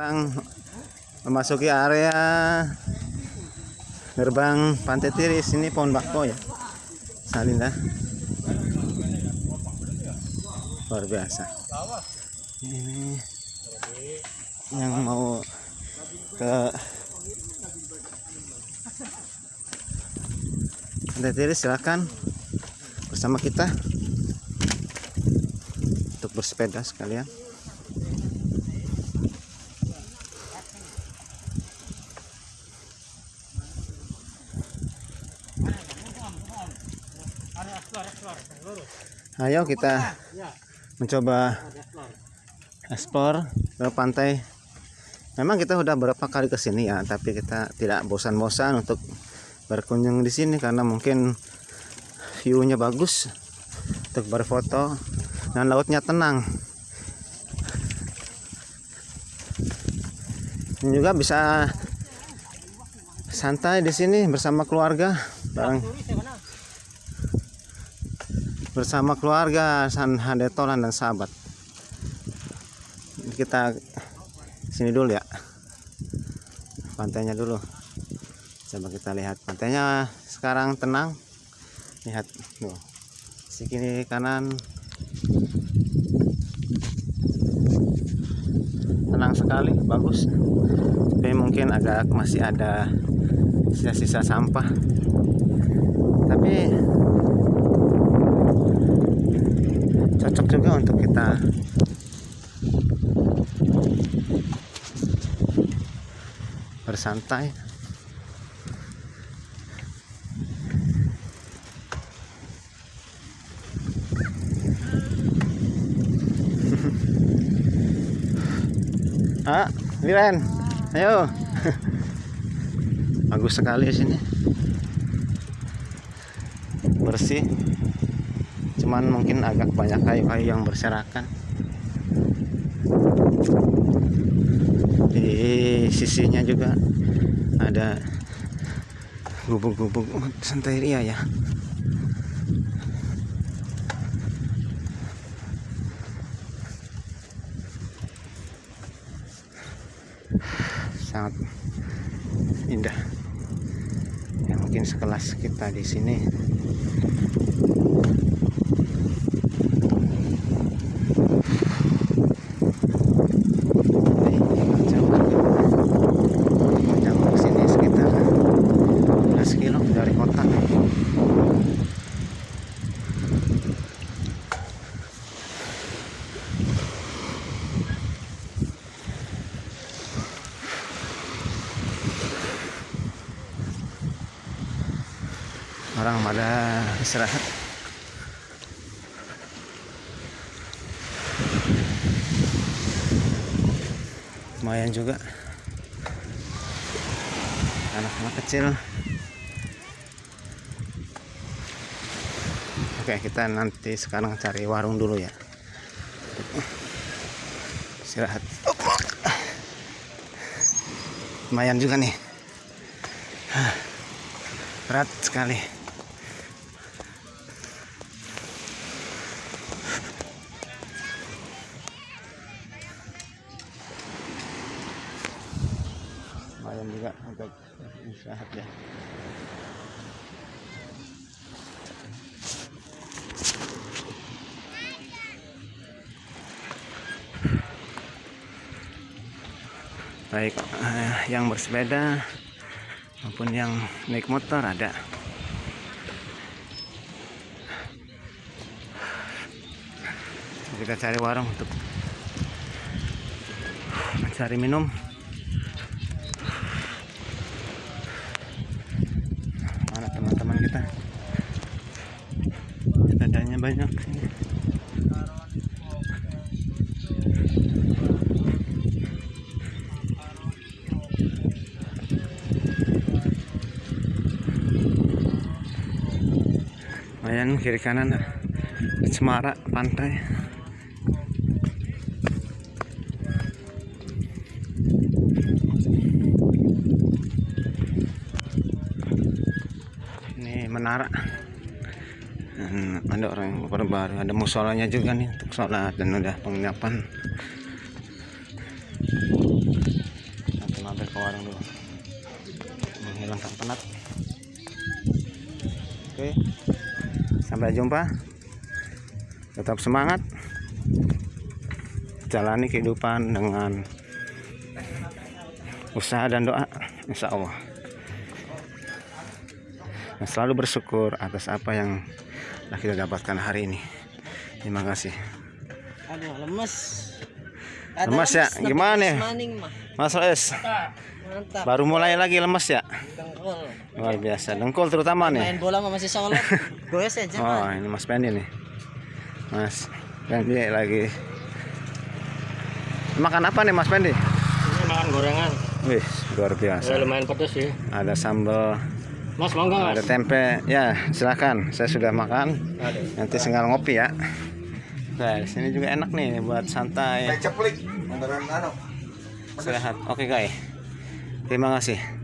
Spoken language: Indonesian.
sekarang memasuki area gerbang Pantai Tiris. Ini pohon bakau ya. Salinda luar biasa. Ini yang mau ke Pantai Tiris silakan. Bersama kita. Untuk bersepeda sekalian Ayo kita mencoba ekspor ke pantai. Memang kita udah berapa kali ke sini ya, tapi kita tidak bosan-bosan untuk berkunjung di sini karena mungkin view-nya bagus untuk berfoto dan lautnya tenang. Dan juga bisa santai di sini bersama keluarga, bareng bersama keluarga San Handetolan dan sahabat. Kita sini dulu ya. Pantainya dulu. Coba kita lihat. Pantainya sekarang tenang. Lihat tuh. Si kiri kanan. Tenang sekali bagus. Tapi mungkin agak masih ada sisa-sisa sampah. Tapi cocok juga untuk kita. Bersantai. Ah Liren ayo. Bagus sekali sini. Bersih cuman mungkin agak banyak kayu-kayu yang berserakan. Di sisinya juga ada gubuk-gubuk santeria ya. Sangat indah. Ya mungkin sekelas kita di sini jauh ke sini sekitar 11 orang pada istirahat. Lumayan juga. Anak-anak kecil oke kita nanti sekarang cari warung dulu ya. Istirahat. Lumayan juga nih. Berat sekali. Lumayan juga untuk istirahat ya baik eh, yang bersepeda maupun yang naik motor ada. Kita cari warung untuk cari minum. Mana teman-teman kita? Sepedanya banyak lumayan kiri kanan. Cemara pantai. Ini menara. Ada orang yang baru ada musolanya juga nih untuk sholat dan udah penginapan. Mampir ke warung dulu. Menghilangkan penat. Oke sampai jumpa. Tetap semangat. Jalani kehidupan dengan usaha dan doa insya Allah. Dan selalu bersyukur atas apa yang telah kita dapatkan hari ini. Terima kasih. Aduh, lemes. Lemes ya? Gimana mah. Mas Mantap. baru mulai lagi lemes ya Dengkul. luar biasa dengkul terutama nih Main bola mah masih sholat. Goyes aja Oh, man. ini Mas Pendi nih. Mas Pendi lagi. Makan apa nih Mas Pendi? Ini makan gorengan. Wih, luar biasa. Ya, lumayan pedes sih. Ada sambal, Mas mau nggak? ada tempe. Ya, silakan. Saya sudah makan. Nanti tinggal ngopi ya. Nah, di sini juga enak nih buat santai. ceplik anu Istirahat. Oke, guys. Terima kasih.